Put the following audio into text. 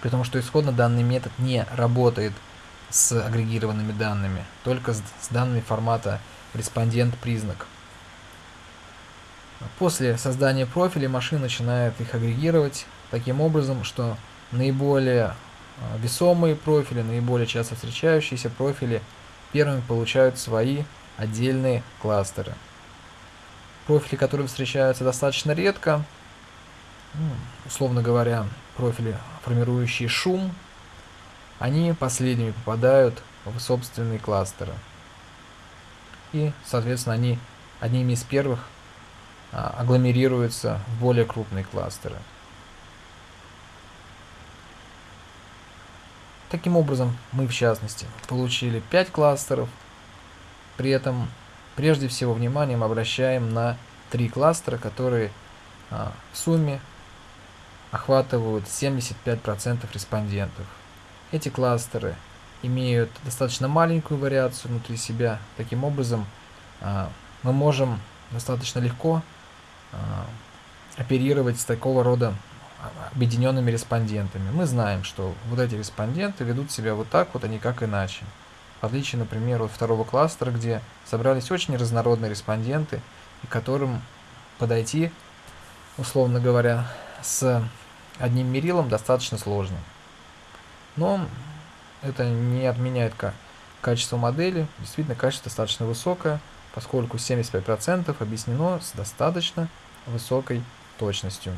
При том, что исходно данный метод не работает с агрегированными данными, только с, данными формата респондент-признак. После создания профилей машина начинает их агрегировать таким образом, что наиболее а, весомые профили, наиболее часто встречающиеся профили первыми получают свои отдельные кластеры. Профили, которые встречаются достаточно редко, условно говоря, профили, формирующие шум, они последними попадают в собственные кластеры. И, соответственно, они одними из первых а, агломерируются в более крупные кластеры. Таким образом, мы в частности получили 5 кластеров, при этом прежде всего вниманием обращаем на три кластера, которые а, в сумме охватывают 75% респондентов. Эти кластеры имеют достаточно маленькую вариацию внутри себя. Таким образом, а, мы можем достаточно легко а, оперировать с такого рода объединенными респондентами. Мы знаем, что вот эти респонденты ведут себя вот так вот, а никак иначе. В отличие, например, от второго кластера, где собрались очень разнородные респонденты, и которым подойти, условно говоря, с одним мерилом достаточно сложно. Но это не отменяет качество модели. Действительно, качество достаточно высокое, поскольку 75% объяснено с достаточно высокой точностью.